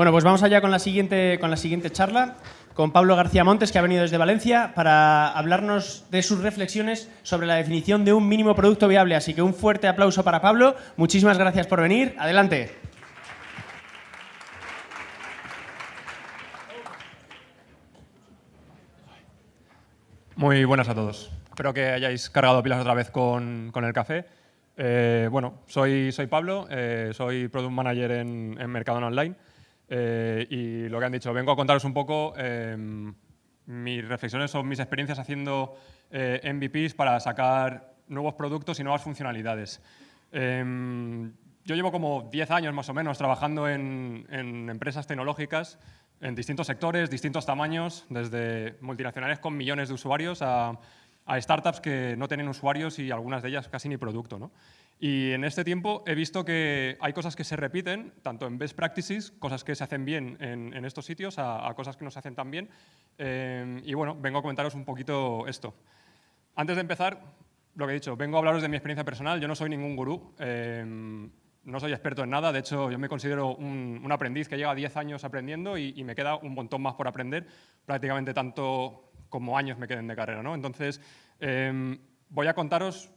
Bueno, pues vamos allá con la siguiente, con la siguiente charla, con Pablo García Montes, que ha venido desde Valencia, para hablarnos de sus reflexiones sobre la definición de un mínimo producto viable. Así que un fuerte aplauso para Pablo. Muchísimas gracias por venir. Adelante. Muy buenas a todos. Espero que hayáis cargado pilas otra vez con, el café. Eh, bueno, soy, soy Pablo, eh, soy Product Manager en, en Mercadona Online eh, y lo que han dicho, vengo a contaros un poco em, mis reflexiones o mis experiencias haciendo MVPs para sacar nuevos productos y nuevas funcionalidades. Em, yo llevo como 10 años más o menos trabajando en, empresas tecnológicas en distintos sectores, distintos tamaños, desde multinacionales con millones de usuarios a, startups que no tienen usuarios y algunas de ellas casi ni producto. ¿no? Y en este tiempo he visto que hay cosas que se repiten, tanto en best practices, cosas que se hacen bien en, estos sitios, a, cosas que no se hacen tan bien. Eh, y bueno, vengo a comentaros un poquito esto. Antes de empezar, lo que he dicho, vengo a hablaros de mi experiencia personal. Yo no soy ningún gurú. Eh, no soy experto en nada, de hecho yo me considero un, aprendiz que lleva 10 años aprendiendo y, me queda un montón más por aprender, prácticamente tanto como años me queden de carrera. ¿no? Entonces, em, voy a contaros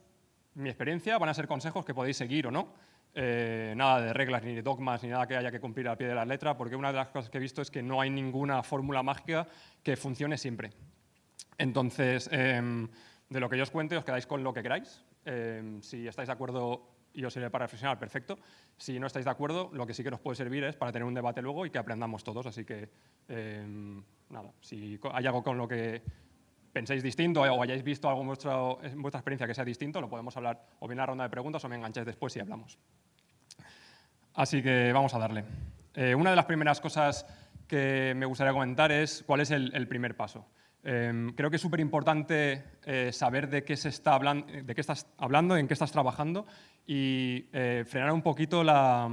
mi experiencia, van a ser consejos que podéis seguir o no, eh, nada de reglas ni de dogmas ni nada que haya que cumplir al pie de la letra, porque una de las cosas que he visto es que no hay ninguna fórmula mágica que funcione siempre. Entonces, em, de lo que yo os cuente, os quedáis con lo que queráis. Em, si estáis de acuerdo y os sirve para reflexionar, perfecto. Si no estáis de acuerdo, lo que sí que nos puede servir es para tener un debate luego y que aprendamos todos. Así que, em, nada, si hay algo con lo que penséis distinto o hayáis visto algo en, vuestra experiencia que sea distinto, lo podemos hablar o bien en la ronda de preguntas o me engancháis después y hablamos. Así que vamos a darle. Eh, una de las primeras cosas que me gustaría comentar es cuál es el primer paso. Em, creo que es súper importante eh, saber de qué, se está hablando, de qué estás hablando, en qué estás trabajando y eh, frenar un poquito la,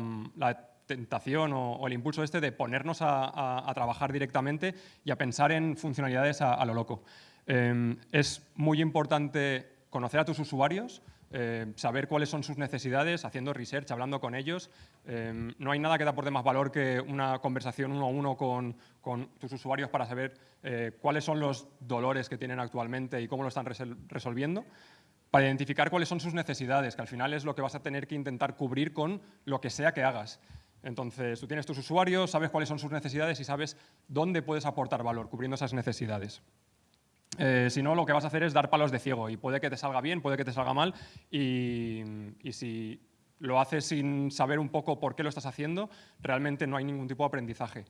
tentación o, el impulso este de ponernos a, trabajar directamente y a pensar en funcionalidades a, lo loco. Em, es muy importante conocer a tus usuarios, eh, saber cuáles son sus necesidades, haciendo research, hablando con ellos. Em, no hay nada que da por más valor que una conversación uno a uno con, tus usuarios para saber eh, cuáles son los dolores que tienen actualmente y cómo lo están resolviendo, para identificar cuáles son sus necesidades, que al final es lo que vas a tener que intentar cubrir con lo que sea que hagas. Entonces, tú tienes tus usuarios, sabes cuáles son sus necesidades y sabes dónde puedes aportar valor cubriendo esas necesidades. Eh, si no, lo que vas a hacer es dar palos de ciego y puede que te salga bien, puede que te salga mal y, y si lo haces sin saber un poco por qué lo estás haciendo, realmente no hay ningún tipo de aprendizaje.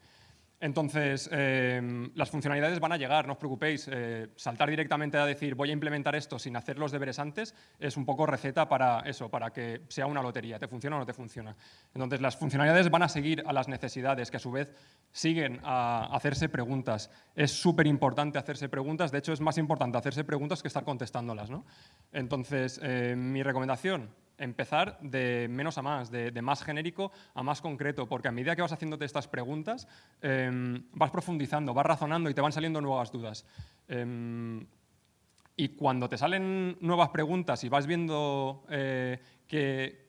Entonces, em, las funcionalidades van a llegar, no os preocupéis. Eh, saltar directamente a decir voy a implementar esto sin hacer los deberes antes es un poco receta para eso, para que sea una lotería, te funciona o no te funciona. Entonces, las funcionalidades van a seguir a las necesidades, que a su vez siguen a hacerse preguntas. Es súper importante hacerse preguntas, de hecho es más importante hacerse preguntas que estar contestándolas. ¿no? Entonces, eh, mi recomendación, empezar de menos a más, de, más genérico a más concreto, porque a medida que vas haciéndote estas preguntas, em, vas profundizando, vas razonando y te van saliendo nuevas dudas. Em, y cuando te salen nuevas preguntas y vas viendo eh,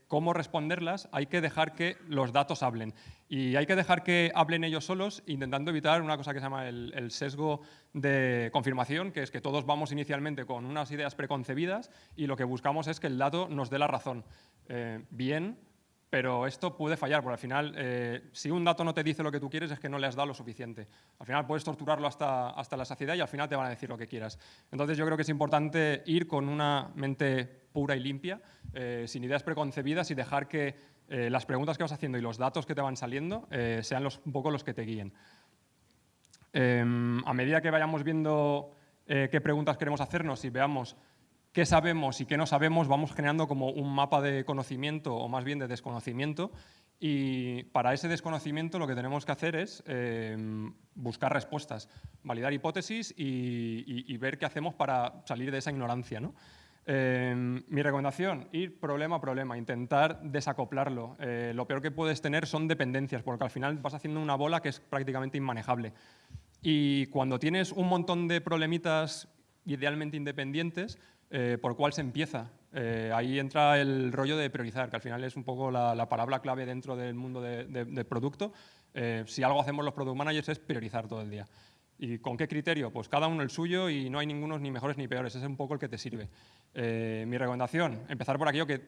cómo responderlas, hay que dejar que los datos hablen. Y hay que dejar que hablen ellos solos, intentando evitar una cosa que se llama el, sesgo de confirmación, que es que todos vamos inicialmente con unas ideas preconcebidas y lo que buscamos es que el dato nos dé la razón. Eh, bien, pero esto puede fallar, porque al final, eh, si un dato no te dice lo que tú quieres, es que no le has dado lo suficiente. Al final puedes torturarlo hasta, hasta la saciedad y al final te van a decir lo que quieras. Entonces yo creo que es importante ir con una mente pura y limpia, eh, sin ideas preconcebidas y dejar que eh, las preguntas que vas haciendo y los datos que te van saliendo sean los, un poco los que te guíen. Em, a medida que vayamos viendo qué preguntas queremos hacernos y veamos qué sabemos y qué no sabemos, vamos generando como un mapa de conocimiento o más bien de desconocimiento y para ese desconocimiento lo que tenemos que hacer es eh, buscar respuestas, validar hipótesis y, ver qué hacemos para salir de esa ignorancia. ¿no? Eh, mi recomendación, ir problema a problema, intentar desacoplarlo. Eh, lo peor que puedes tener son dependencias, porque al final vas haciendo una bola que es prácticamente inmanejable. Y cuando tienes un montón de problemitas idealmente independientes, eh, por cuál se empieza. Eh, ahí entra el rollo de priorizar, que al final es un poco la, palabra clave dentro del mundo del de, producto. Si algo hacemos los product managers es priorizar todo el día. ¿Y con qué criterio? Pues cada uno el suyo y no hay ningunos ni mejores ni peores, ese es un poco el que te sirve. Eh, mi recomendación, empezar por aquello que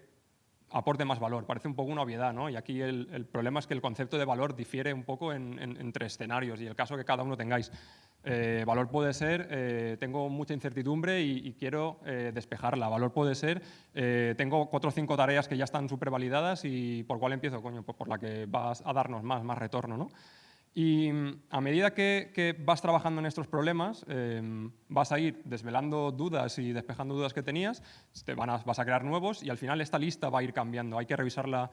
aporte más valor. Parece un poco una obviedad, ¿no? Y aquí el, problema es que el concepto de valor difiere un poco entre escenarios y el caso que cada uno tengáis. Eh, valor puede ser, eh, tengo mucha incertidumbre y, quiero eh, despejarla. Valor puede ser, tengo cuatro o cinco tareas que ya están súper validadas y ¿por cuál empiezo? Coño, pues por la que vas a darnos más, más retorno, ¿no? Y mm, a medida que, vas trabajando en estos problemas, em, vas a ir desvelando dudas y despejando dudas que tenías, te van a, vas a crear nuevos y al final esta lista va a ir cambiando. Hay que revisarla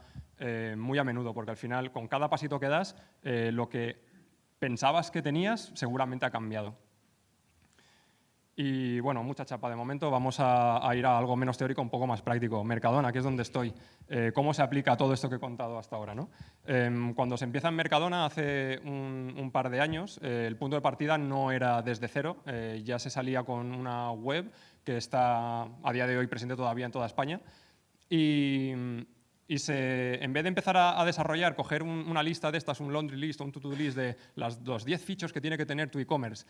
muy a menudo porque al final con cada pasito que das, lo que pensabas que tenías seguramente ha cambiado. Y bueno, mucha chapa de momento, vamos a, ir a algo menos teórico, un poco más práctico. Mercadona, que es donde estoy. Eh, ¿Cómo se aplica todo esto que he contado hasta ahora? ¿no? Em, cuando se empieza en Mercadona hace un, par de años, eh, el punto de partida no era desde cero, eh, ya se salía con una web que está a día de hoy presente todavía en toda España. Y, se, en vez de empezar a, desarrollar, coger una lista de estas, un laundry list un to-do list de los 10 features que tiene que tener tu e-commerce,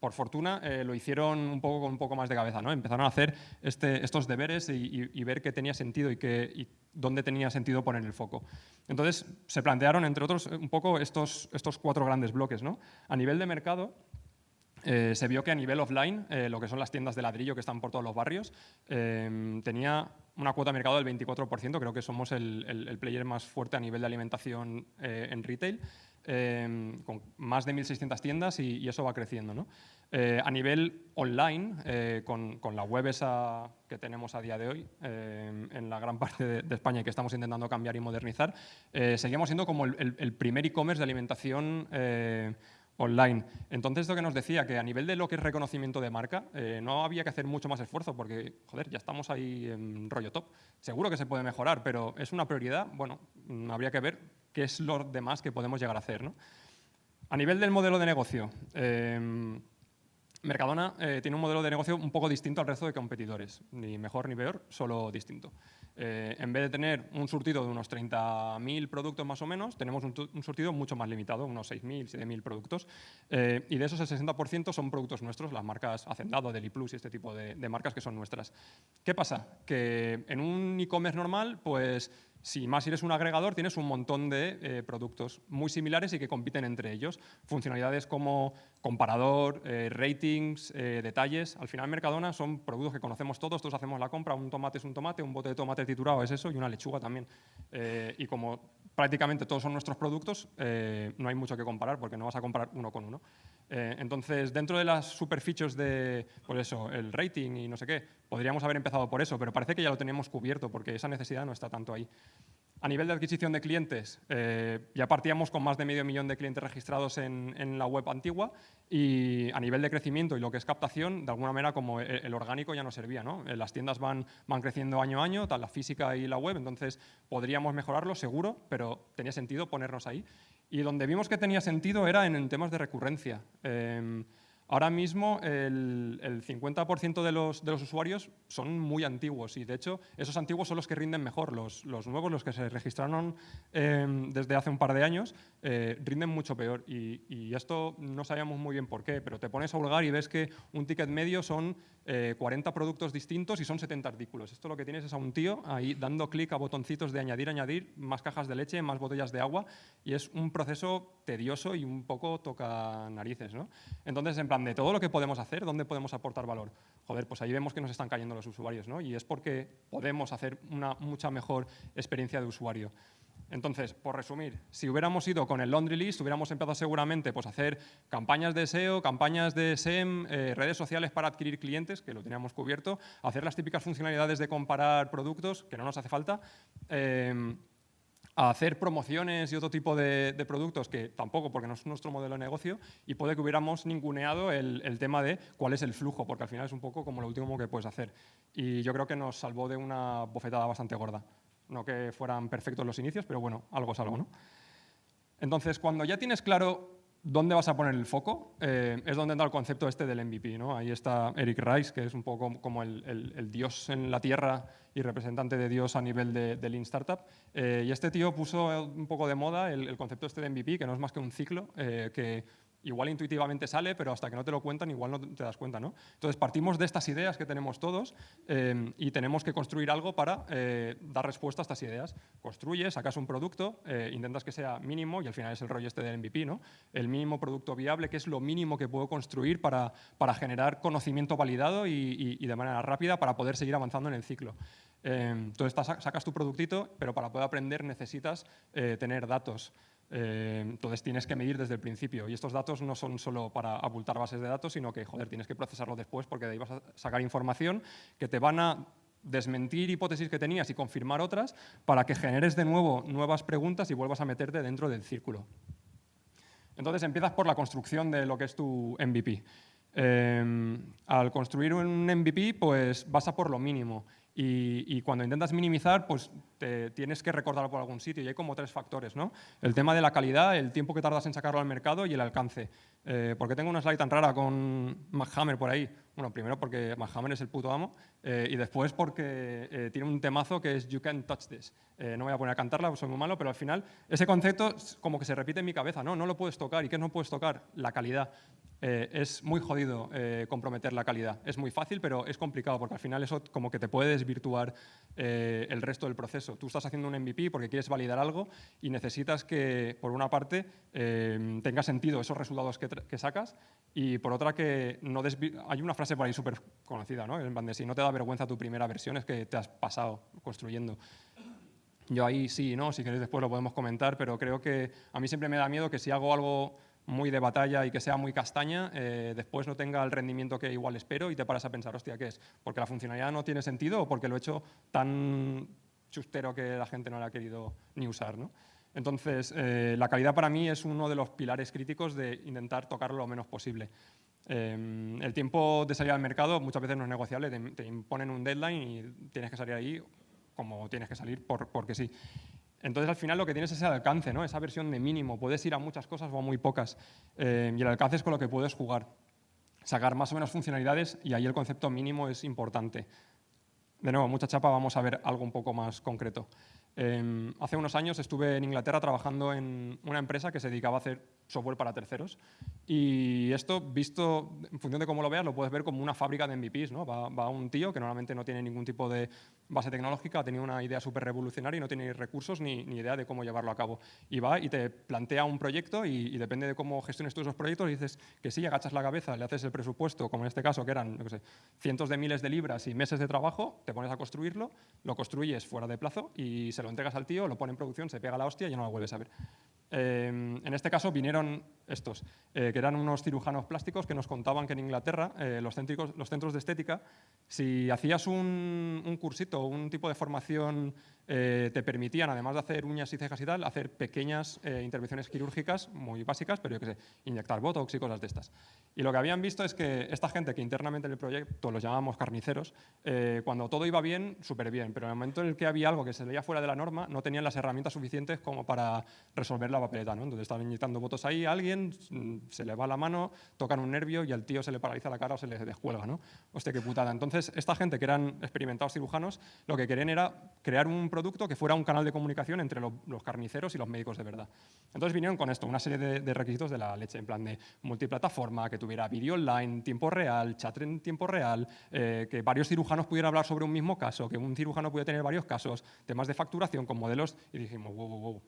por fortuna eh, lo hicieron un poco con un poco más de cabeza, ¿no? Empezaron a hacer este, estos deberes y, ver qué tenía sentido y, qué, dónde tenía sentido poner el foco. Entonces se plantearon, entre otros, un poco estos, estos cuatro grandes bloques. ¿no? A nivel de mercado, eh, se vio que a nivel offline, lo que son las tiendas de ladrillo que están por todos los barrios, tenía una cuota de mercado del 24%, creo que somos el, player más fuerte a nivel de alimentación eh, en retail, eh, con más de 1.600 tiendas y, eso va creciendo. Eh, a nivel online, con, la web esa que tenemos a día de hoy, en la gran parte de, España y que estamos intentando cambiar y modernizar, seguimos siendo como el primer e-commerce de alimentación online. Entonces, lo que nos decía, que a nivel de lo que es reconocimiento de marca, eh, no había que hacer mucho más esfuerzo porque, joder, ya estamos ahí en rollo top. Seguro que se puede mejorar, pero es una prioridad, bueno, mm, habría que ver qué es lo demás que podemos llegar a hacer. A nivel del modelo de negocio, em, Mercadona eh, tiene un modelo de negocio un poco distinto al resto de competidores, ni mejor ni peor, solo distinto. Eh, en vez de tener un surtido de unos 30.000 productos más o menos, tenemos un, surtido mucho más limitado, unos 6.000, 7.000 productos. Eh, y de esos el 60% son productos nuestros, las marcas Hacendado, Deliplus y este tipo de, de marcas que son nuestras. ¿Qué pasa? Que en un e-commerce normal, pues si más eres un agregador, tienes un montón de eh, productos muy similares y que compiten entre ellos. Funcionalidades como comparador, eh, ratings, eh, detalles. Al final, Mercadona son productos que conocemos todos, todos hacemos la compra, un tomate es un tomate, un bote de tomate triturado es eso y una lechuga también. y como prácticamente todos son nuestros productos, no hay mucho que comparar porque no vas a comprar uno con uno. Entonces, dentro de las super features de, pues eso, el rating y no sé qué, podríamos haber empezado por eso, pero parece que ya lo teníamos cubierto porque esa necesidad no está tanto ahí. A nivel de adquisición de clientes, eh, ya partíamos con más de medio millón de clientes registrados en, la web antigua y a nivel de crecimiento y lo que es captación, de alguna manera como el, orgánico ya no servía. ¿no? Eh, las tiendas van, van creciendo año a año, tal la física y la web, entonces podríamos mejorarlo seguro, pero tenía sentido ponernos ahí. Y donde vimos que tenía sentido era en, temas de recurrencia. Em, Ahora mismo el, 50% de los, de los, usuarios son muy antiguos y de hecho esos antiguos son los que rinden mejor. Los, los nuevos, los que se registraron em, desde hace un par de años, eh, rinden mucho peor y, y, esto no sabíamos muy bien por qué, pero te pones a hurgar y ves que un ticket medio son 40 eh, productos distintos y son 70 artículos. Esto lo que tienes es a un tío ahí dando clic a botoncitos de añadir, añadir, más cajas de leche, más botellas de agua y es un proceso tedioso y un poco toca narices. ¿no? Entonces, en plan, de todo lo que podemos hacer, ¿dónde podemos aportar valor? Joder, pues ahí vemos que nos están cayendo los usuarios ¿no? y es porque podemos hacer una mucha mejor experiencia de usuario. Entonces, por resumir, si hubiéramos ido con el laundry list, hubiéramos empezado seguramente pues, a hacer campañas de SEO, campañas de SEM, eh, redes sociales para adquirir clientes, que lo teníamos cubierto, hacer las típicas funcionalidades de comparar productos, que no nos hace falta, eh, hacer promociones y otro tipo de, productos que tampoco, porque no es nuestro modelo de negocio, y puede que hubiéramos ninguneado el, el, tema de cuál es el flujo, porque al final es un poco como lo último que puedes hacer. Y yo creo que nos salvó de una bofetada bastante gorda. No que fueran perfectos los inicios, pero bueno, algo es algo. ¿no? Entonces, cuando ya tienes claro ¿Dónde vas a poner el foco? Eh, es donde entra el concepto este del MVP. ¿no? Ahí está Eric Rice, que es un poco como el, dios en la tierra y representante de Dios a nivel de, Lean Startup. Eh, y este tío puso un poco de moda el, concepto este de MVP, que no es más que un ciclo, eh, que igual intuitivamente sale, pero hasta que no te lo cuentan igual no te das cuenta. ¿no? Entonces partimos de estas ideas que tenemos todos eh, y tenemos que construir algo para eh, dar respuesta a estas ideas. Construyes, sacas un producto, eh, intentas que sea mínimo y al final es el rollo este del MVP, ¿no? el mínimo producto viable, que es lo mínimo que puedo construir para, para generar conocimiento validado y, y, de manera rápida para poder seguir avanzando en el ciclo. entonces sacas tu productito, pero para poder aprender necesitas tener datos. Eh, entonces tienes que medir desde el principio y estos datos no son solo para abultar bases de datos, sino que joder, tienes que procesarlo después porque de ahí vas a sacar información que te van a desmentir hipótesis que tenías y confirmar otras para que generes de nuevo nuevas preguntas y vuelvas a meterte dentro del círculo. Entonces empiezas por la construcción de lo que es tu MVP. Eh, al construir un MVP, pues vas a por lo mínimo y, cuando intentas minimizar, pues tienes que recordarlo por algún sitio y hay como tres factores. ¿no? El tema de la calidad, el tiempo que tardas en sacarlo al mercado y el alcance. Eh, ¿Por qué tengo una slide tan rara con McHammer por ahí? Bueno, primero porque McHammer es el puto amo eh, y después porque eh, tiene un temazo que es You Can't Touch This. Eh, no voy a poner a cantarla, soy muy malo, pero al final ese concepto como que se repite en mi cabeza. No, no lo puedes tocar. ¿Y qué no puedes tocar? La calidad. Eh, es muy jodido eh, comprometer la calidad. Es muy fácil, pero es complicado porque al final eso como que te puede desvirtuar eh, el resto del proceso. Tú estás haciendo un MVP porque quieres validar algo y necesitas que, por una parte, tenga sentido esos resultados que, sacas y por otra que no Hay una frase por ahí súper conocida, ¿no? En de si no te da vergüenza tu primera versión es que te has pasado construyendo. Yo ahí sí, ¿no? Si queréis después lo podemos comentar, pero creo que a mí siempre me da miedo que si hago algo muy de batalla y que sea muy castaña, eh, después no tenga el rendimiento que igual espero y te paras a pensar, hostia, ¿qué es? ¿Porque la funcionalidad no tiene sentido o porque lo he hecho tan chustero que la gente no la ha querido ni usar? ¿no? Entonces, eh, la calidad para mí es uno de los pilares críticos de intentar tocarlo lo menos posible. Eh, el tiempo de salir al mercado muchas veces no es negociable, te, imponen un deadline y tienes que salir ahí como tienes que salir por, porque sí. Entonces, al final lo que tienes es el alcance, ¿no? esa versión de mínimo. Puedes ir a muchas cosas o a muy pocas. Eh, y el alcance es con lo que puedes jugar. Sacar más o menos funcionalidades y ahí el concepto mínimo es importante. De nuevo, mucha chapa, vamos a ver algo un poco más concreto. Eh, hace unos años estuve en Inglaterra trabajando en una empresa que se dedicaba a hacer software para terceros. Y esto, visto en función de cómo lo veas, lo puedes ver como una fábrica de MVPs. ¿no? Va, un tío que normalmente no tiene ningún tipo de base tecnológica, ha tenido una idea súper revolucionaria y no tiene recursos ni, ni, idea de cómo llevarlo a cabo. Y va y te plantea un proyecto y, depende de cómo gestiones tú esos proyectos, dices que sí, agachas la cabeza, le haces el presupuesto, como en este caso, que eran sé, cientos de miles de libras y meses de trabajo, te pones a construirlo, lo construyes fuera de plazo y se lo entregas al tío, lo pone en producción, se pega la hostia y ya no lo vuelves a ver. Em, en este caso vinieron estos, eh, que eran unos cirujanos plásticos que nos contaban que en Inglaterra eh, los, centros de estética, si hacías un, un cursito, un tipo de formación eh, te permitían, además de hacer uñas y cejas y tal, hacer pequeñas eh, intervenciones quirúrgicas muy básicas, pero yo qué sé, inyectar botox y cosas de estas. Y lo que habían visto es que esta gente que internamente en el proyecto los llamábamos carniceros, eh, cuando todo iba bien, súper bien, pero en el momento en el que había algo que se veía fuera de la norma, no tenían las herramientas suficientes como para resolver la papeleta. ¿no? Entonces estaban inyectando botox ahí a alguien, mm, se le va la mano, tocan un nervio y al tío se le paraliza la cara o se le descuelga. ¿no? Hostia, qué putada. Entonces, esta gente que eran experimentados cirujanos, lo que querían era crear un producto que fuera un canal de comunicación entre los carniceros y los médicos de verdad. Entonces vinieron con esto, una serie de, requisitos de la leche, en plan de multiplataforma, que tuviera vídeo online, tiempo real, chat en tiempo real, eh, que varios cirujanos pudieran hablar sobre un mismo caso, que un cirujano pudiera tener varios casos, temas de facturación con modelos, y dijimos, wow, wow, wow,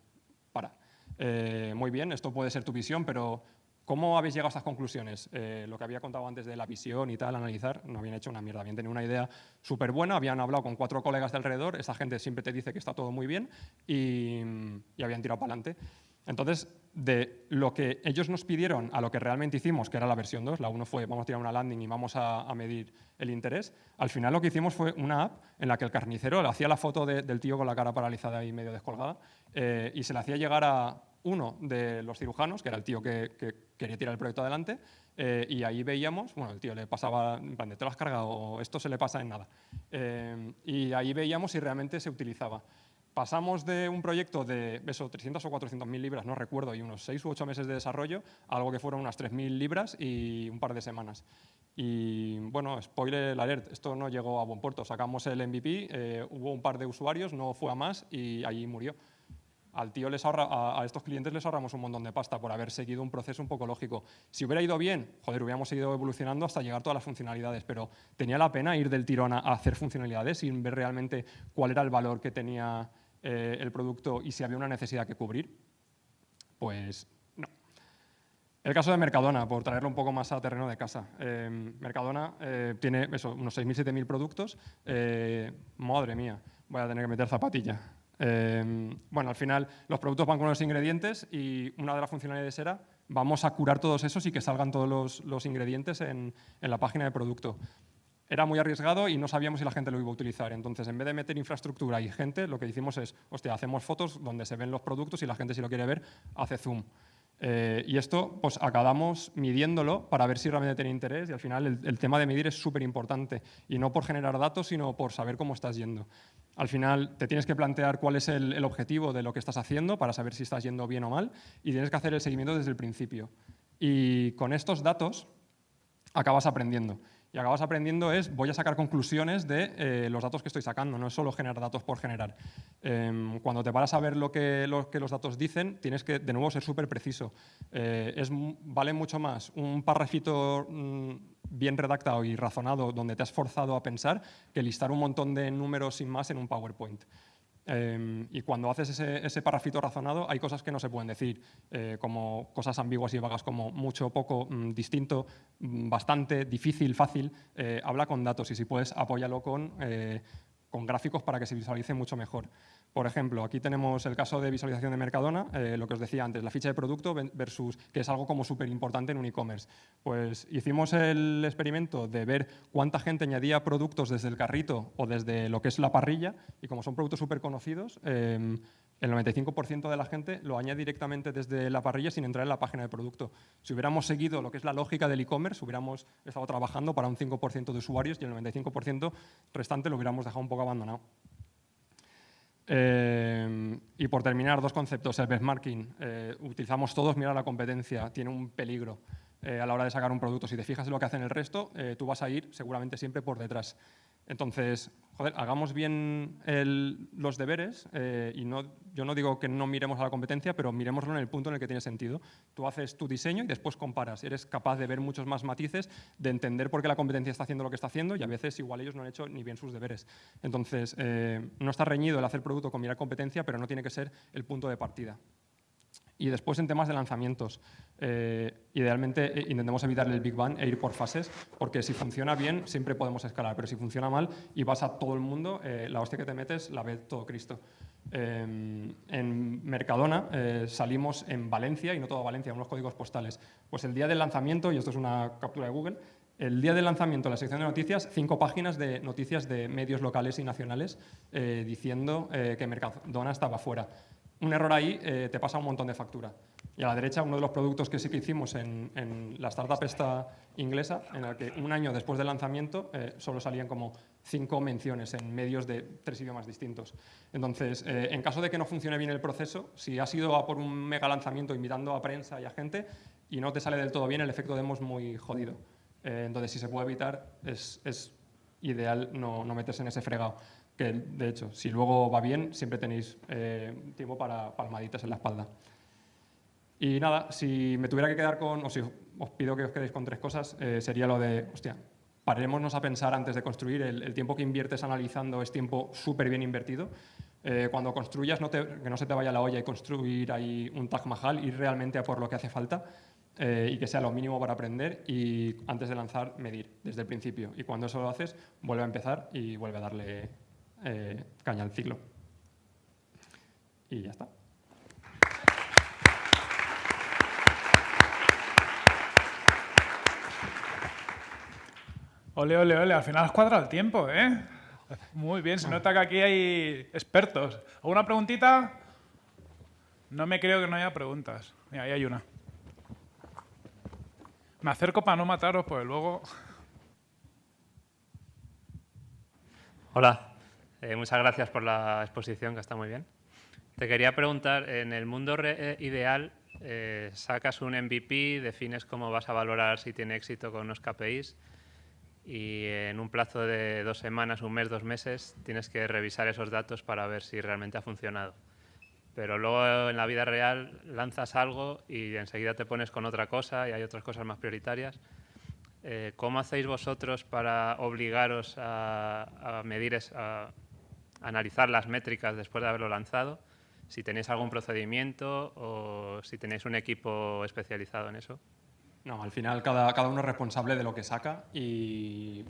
para. Eh, muy bien, esto puede ser tu visión, pero ¿Cómo habéis llegado a estas conclusiones? Eh, lo que había contado antes de la visión y tal, analizar, no habían hecho una mierda, habían tenido una idea súper buena, habían hablado con cuatro colegas de alrededor, esa gente siempre te dice que está todo muy bien y, habían tirado para adelante. Entonces, de lo que ellos nos pidieron a lo que realmente hicimos, que era la versión 2, la 1 fue vamos a tirar una landing y vamos a, medir el interés, al final lo que hicimos fue una app en la que el carnicero le hacía la foto del tío con la cara paralizada y medio descolgada eh, y se le hacía llegar a, uno de los cirujanos, que era el tío que, quería tirar el proyecto adelante, eh, y ahí veíamos, bueno, el tío le pasaba, en plan, te lo has cargado, esto se le pasa en nada. Eh, y ahí veíamos si realmente se utilizaba. pasamos de un proyecto de eso, 300 o 400 mil libras, no recuerdo, y unos 6 u 8 meses de desarrollo, algo que fueron unas 3.000 libras y un par de semanas. Y bueno, spoiler alert, esto no llegó a buen puerto. Sacamos el MVP, eh, hubo un par de usuarios, no fue a más y allí murió al tío les a, estos clientes les ahorramos un montón de pasta por haber seguido un proceso un poco lógico. Si hubiera ido bien, joder, hubiéramos seguido evolucionando hasta llegar a todas las funcionalidades, pero tenía la pena ir del tirón a, hacer funcionalidades sin ver realmente cuál era el valor que tenía eh, el producto y si había una necesidad que cubrir. Pues no. El caso de Mercadona, por traerlo un poco más a terreno de casa. Eh, Mercadona eh, tiene eso, unos 6.000, 7.000 productos. madre mía, voy a tener que meter zapatilla. Em, bueno, al final los productos van con los ingredientes y una de las funcionalidades era vamos a curar todos esos y que salgan todos los, ingredientes en, la página de producto. Era muy arriesgado y no sabíamos si la gente lo iba a utilizar. Entonces, en vez de meter infraestructura y gente, lo que hicimos es, hostia, hacemos fotos donde se ven los productos y la gente si lo quiere ver, hace zoom. Eh, y esto, pues acabamos midiéndolo para ver si realmente tiene interés y al final el, el tema de medir es súper importante y no por generar datos, sino por saber cómo estás yendo. Al final te tienes que plantear cuál es el, objetivo de lo que estás haciendo para saber si estás yendo bien o mal y tienes que hacer el seguimiento desde el principio. Y con estos datos acabas aprendiendo. Y acabas aprendiendo es, voy a sacar conclusiones de eh, los datos que estoy sacando, no es solo generar datos por generar. Em, cuando te paras a ver lo que, que, los datos dicen, tienes que, de nuevo, ser súper preciso. Eh, vale mucho más un parrafito mm, bien redactado y razonado donde te has forzado a pensar que listar un montón de números sin más en un PowerPoint. Em, y cuando haces ese, ese parrafito razonado hay cosas que no se pueden decir, eh, como cosas ambiguas y vagas como mucho, poco, mm, distinto, mm, bastante, difícil, fácil. Eh, habla con datos y si puedes apóyalo con, eh, con gráficos para que se visualice mucho mejor. Por ejemplo, aquí tenemos el caso de visualización de Mercadona, eh, lo que os decía antes, la ficha de producto versus, que es algo como súper importante en un e-commerce. Pues hicimos el experimento de ver cuánta gente añadía productos desde el carrito o desde lo que es la parrilla, y como son productos súper conocidos, em, el 95% de la gente lo añade directamente desde la parrilla sin entrar en la página de producto. Si hubiéramos seguido lo que es la lógica del e-commerce, hubiéramos estado trabajando para un 5% de usuarios y el 95% restante lo hubiéramos dejado un poco abandonado. Eh, y por terminar, dos conceptos. El benchmarking. Eh, utilizamos todos mirar la competencia. Tiene un peligro eh, a la hora de sacar un producto. Si te fijas en lo que hacen el resto, tú vas a ir seguramente siempre por detrás. Entonces, joder, hagamos bien los deberes eh, y no, yo no digo que no miremos a la competencia, pero miremoslo en el punto en el que tiene sentido. Tú haces tu diseño y después comparas. Eres capaz de ver muchos más matices, de entender por qué la competencia está haciendo lo que está haciendo y a veces igual ellos no han hecho ni bien sus deberes. Entonces, eh, no está reñido el hacer producto con mirar competencia, pero no tiene que ser el punto de partida. Y después en temas de lanzamientos, eh, idealmente eh, intentemos evitar el Big Bang e ir por fases, porque si funciona bien siempre podemos escalar, pero si funciona mal y vas a todo el mundo, eh, la hostia que te metes la ve todo Cristo. en Mercadona salimos en Valencia, y no todo Valencia, unos códigos postales. Pues el día del lanzamiento, y esto es una captura de Google, el día del lanzamiento en la sección de noticias, cinco páginas de noticias de medios locales y nacionales diciendo que Mercadona estaba fuera un error ahí eh, te pasa un montón de factura. Y a la derecha, uno de los productos que sí que hicimos en, la startup esta inglesa, en la que un año después del lanzamiento eh, solo salían como cinco menciones en medios de tres idiomas distintos. Entonces, eh, en caso de que no funcione bien el proceso, si has ido a por un mega lanzamiento invitando a prensa y a gente y no te sale del todo bien, el efecto demo es muy jodido. entonces, si se puede evitar, es, ideal no, no meterse en ese fregado que de hecho, si luego va bien, siempre tenéis eh, tiempo para palmaditas en la espalda. Y nada, si me tuviera que quedar con, o si os pido que os quedéis con tres cosas, eh, sería lo de, hostia, parémonos a pensar antes de construir, el, tiempo que inviertes analizando es tiempo súper bien invertido. Eh, cuando construyas, no que no se te vaya la olla y construir ahí un Taj Mahal, ir realmente a por lo que hace falta y que sea lo mínimo para aprender y antes de lanzar, medir desde el principio. Y cuando eso lo haces, vuelve a empezar y vuelve a darle eh, caña al ciclo. Y ya está. Ole, ole, ole, al final has cuadrado el tiempo, ¿eh? Muy bien, se nota que aquí hay expertos. ¿Alguna preguntita? No me creo que no haya preguntas. Mira, ahí hay una. Me acerco para no mataros, pues luego... Hola, Eh, muchas gracias por la exposición, que está muy bien. Te quería preguntar, en el mundo eh, ideal, eh, sacas un MVP, defines cómo vas a valorar si tiene éxito con unos KPIs y en un plazo de dos semanas, un mes, dos meses, tienes que revisar esos datos para ver si realmente ha funcionado. Pero luego en la vida real lanzas algo y enseguida te pones con otra cosa y hay otras cosas más prioritarias. ¿Cómo hacéis vosotros para obligaros a, medir, a analizar las métricas después de haberlo lanzado? Si tenéis algún procedimiento o si tenéis un equipo especializado en eso. No, al final cada, cada uno es responsable de lo que saca y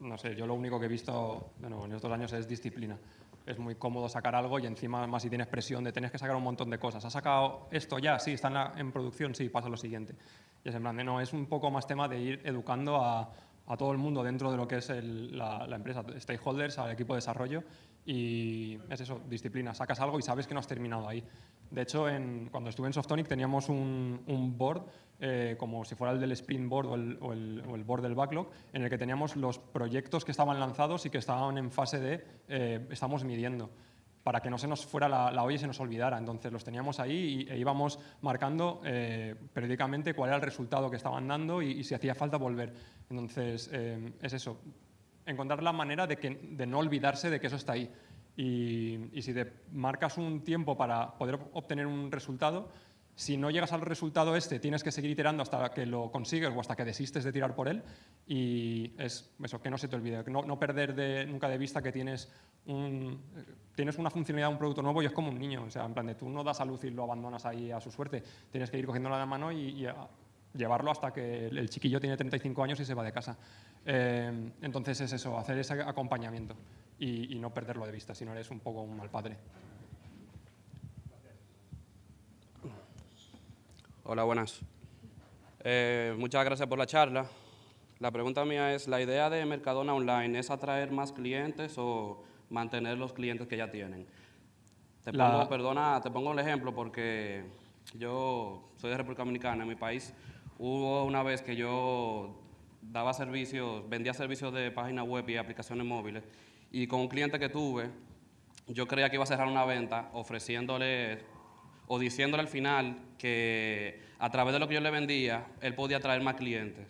no sé, yo lo único que he visto bueno, en estos años es disciplina. Es muy cómodo sacar algo y encima más si tienes presión de tener que sacar un montón de cosas. ¿Has sacado esto ya? Sí, está en, producción, sí, pasa lo siguiente. Y es en plan de, no, es un poco más tema de ir educando a, a todo el mundo dentro de lo que es la, la, empresa, stakeholders, al equipo de desarrollo y es eso, disciplina, sacas algo y sabes que no has terminado ahí. De hecho, en, cuando estuve en Softonic teníamos un, un board, eh, como si fuera el del sprint board o el, o, el, board del backlog, en el que teníamos los proyectos que estaban lanzados y que estaban en fase de eh, estamos midiendo para que no se nos fuera la, la, olla y se nos olvidara. Entonces los teníamos ahí y, e íbamos marcando eh, periódicamente cuál era el resultado que estaban dando y, y si hacía falta volver. Entonces es eso, encontrar la manera de, que, de no olvidarse de que eso está ahí. Y, si te marcas un tiempo para poder obtener un resultado, si no llegas al resultado este, tienes que seguir iterando hasta que lo consigues o hasta que desistes de tirar por él. Y es eso, que no se te olvide, no, no perder de, nunca de vista que tienes, un, tienes una funcionalidad, un producto nuevo y es como un niño. O sea, en plan de tú no das a luz y lo abandonas ahí a su suerte. Tienes que ir cogiéndolo de la mano y, y llevarlo hasta que el chiquillo tiene 35 años y se va de casa. Eh, entonces es eso, hacer ese acompañamiento y, y, no perderlo de vista, si no eres un poco un mal padre. Hola, buenas. Eh, muchas gracias por la charla. La pregunta mía es, ¿la idea de Mercadona Online es atraer más clientes o mantener los clientes que ya tienen? Te pongo, perdona, te pongo un ejemplo porque yo soy de República Dominicana, en mi país Hubo una vez que yo daba servicios, vendía servicios de página web y aplicaciones móviles y con un cliente que tuve, yo creía que iba a cerrar una venta ofreciéndole o diciéndole al final que a través de lo que yo le vendía, él podía atraer más clientes.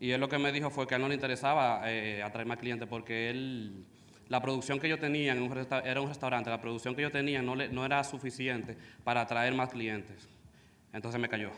Y él lo que me dijo fue que a él no le interesaba eh, atraer más clientes porque él, la producción que yo tenía, en un era un restaurante, la producción que yo tenía no, le, no era suficiente para atraer más clientes. Entonces me cayó.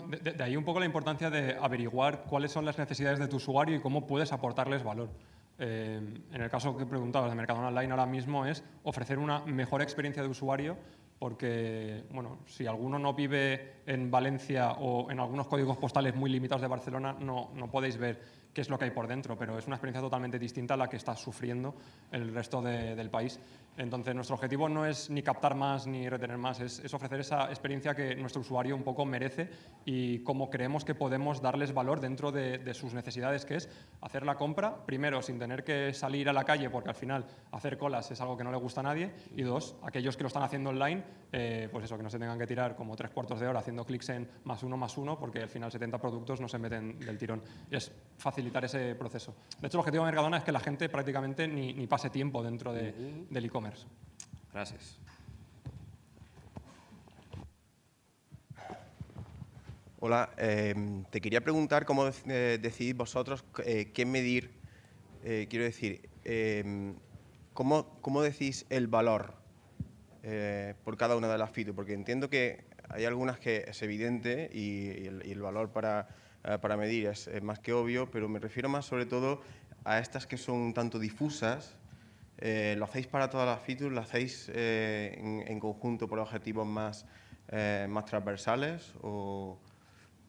De, ahí un poco la importancia de averiguar cuáles son las necesidades de tu usuario y cómo puedes aportarles valor. Eh, en el caso que preguntabas de Mercadona Online ahora mismo es ofrecer una mejor experiencia de usuario porque, bueno, si alguno no vive en Valencia o en algunos códigos postales muy limitados de Barcelona, no, no podéis ver qué es lo que hay por dentro, pero es una experiencia totalmente distinta a la que está sufriendo el resto de, del país. Entonces, nuestro objetivo no es ni captar más ni retener más, es, es, ofrecer esa experiencia que nuestro usuario un poco merece y cómo creemos que podemos darles valor dentro de, de, sus necesidades, que es hacer la compra, primero, sin tener que salir a la calle, porque al final hacer colas es algo que no le gusta a nadie, y dos, aquellos que lo están haciendo online, eh, pues eso, que no se tengan que tirar como tres cuartos de hora haciendo clics en más uno, más uno, porque al final 70 productos no se meten del tirón. Es facilitar ese proceso. De hecho, el objetivo de Mercadona es que la gente prácticamente ni, ni pase tiempo dentro de, uh -huh. del e-commerce. Gracias. Hola, eh, te quería preguntar cómo eh, decidís vosotros eh, qué medir, eh, quiero decir, eh, ¿cómo, ¿cómo, decís el valor eh, por cada una de las features? Porque entiendo que hay algunas que es evidente y, y, el, y el, valor para, para medir es, más que obvio, pero me refiero más sobre todo a estas que son tanto difusas. ¿Lo hacéis para todas las features? ¿Lo hacéis en, en, conjunto por objetivos más, más transversales? O,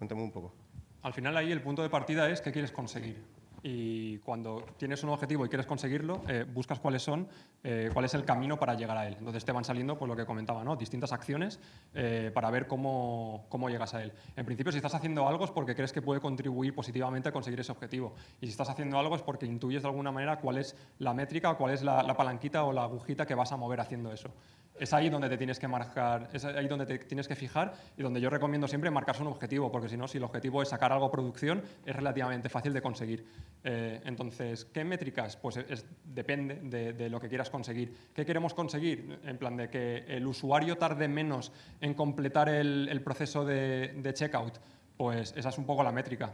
Cuéntame un poco. Al final ahí el punto de partida es qué quieres conseguir. Y cuando tienes un objetivo y quieres conseguirlo, eh, buscas cuáles son, eh, cuál es el camino para llegar a él. Entonces te van saliendo, pues lo que comentaba, ¿no? distintas acciones eh, para ver cómo, cómo llegas a él. En principio, si estás haciendo algo es porque crees que puede contribuir positivamente a conseguir ese objetivo. Y si estás haciendo algo es porque intuyes de alguna manera cuál es la métrica, cuál es la, la palanquita o la agujita que vas a mover haciendo eso es ahí donde te tienes que marcar, es ahí donde te tienes que fijar y donde yo recomiendo siempre marcarse un objetivo, porque si no, si el objetivo es sacar algo a producción, es relativamente fácil de conseguir. Eh, entonces, ¿qué métricas? Pues es- depende de, de lo que quieras conseguir. ¿Qué queremos conseguir? En plan de que el usuario tarde menos en completar el, proceso de, de checkout. Pues esa es un poco la métrica.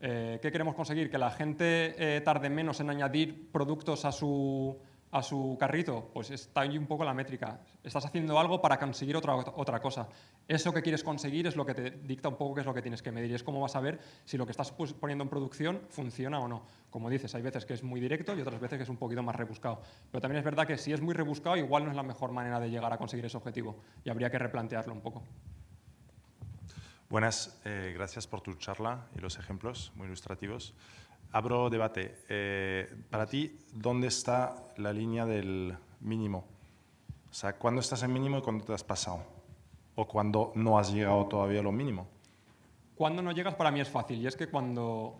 Eh, ¿Qué queremos conseguir? Que la gente eh, tarde menos en añadir productos a su, a su carrito. Pues está ahí un poco la métrica. Estás haciendo algo para conseguir otra, otra cosa. Eso que quieres conseguir es lo que te dicta un poco qué es lo que tienes que medir. Es cómo vas a ver si lo que estás poniendo en producción funciona o no. Como dices, hay veces que es muy directo y otras veces que es un poquito más rebuscado. Pero también es verdad que si es muy rebuscado, igual no es la mejor manera de llegar a conseguir ese objetivo. Y habría que replantearlo un poco. Buenas, eh, gracias por tu charla y los ejemplos muy ilustrativos. Abro debate. Eh, para ti, ¿dónde está la línea del mínimo? O sea, ¿cuándo estás en mínimo y cuándo te has pasado? ¿O cuándo no has llegado todavía a lo mínimo? Cuando no llegas para mí es fácil y es que cuando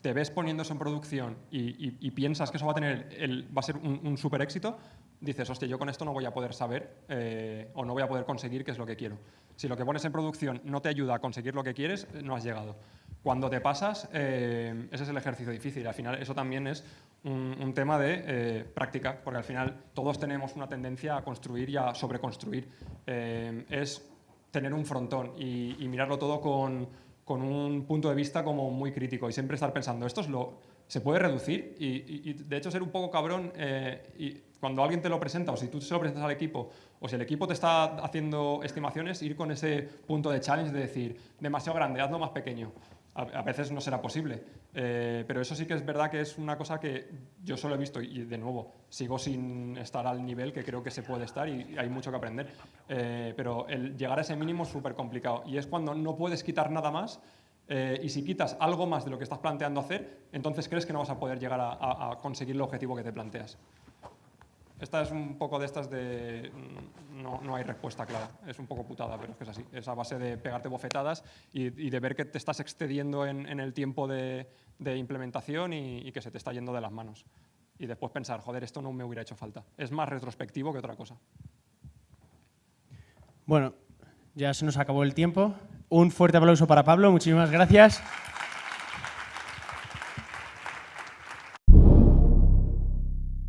te ves poniendo eso en producción y, piensas que eso va a, tener va a ser un, un super éxito, dices, hostia, yo con esto no voy a poder saber eh, o no voy a poder conseguir qué es lo que quiero. Si lo que pones en producción no te ayuda a conseguir lo que quieres, no has llegado. Cuando te pasas, eh, ese es el ejercicio difícil. Al final eso también es un, tema de eh, práctica, porque al final todos tenemos una tendencia a construir y a sobreconstruir. Eh, es tener un frontón y, mirarlo todo con, un punto de vista como muy crítico y siempre estar pensando, esto es lo, se puede reducir y, y- de hecho ser un poco cabrón y cuando alguien te lo presenta o si tú se lo presentas al equipo o si el equipo te está haciendo estimaciones, ir con ese punto de challenge de decir, demasiado grande, hazlo más pequeño. A, veces no será posible, eh, pero eso sí que es verdad que es una cosa que yo solo he visto y de nuevo sigo sin estar al nivel que creo que se puede estar y hay mucho que aprender. Eh, pero el llegar a ese mínimo es súper complicado y es cuando no puedes quitar nada más eh, y si quitas algo más de lo que estás planteando hacer, entonces crees que no vas a poder llegar a conseguir el objetivo que te planteas. Esta es un poco de estas de mm, no, no hay respuesta clara. Es un poco putada, pero es que es así. Es a base de pegarte bofetadas y, de ver que te estás excediendo en, el tiempo de, de implementación y, y que se te está yendo de las manos. Y después pensar, joder, esto no me hubiera hecho falta. Es más retrospectivo que otra cosa. Bueno, ya se nos acabó el tiempo. Un fuerte aplauso para Pablo, muchísimas gracias.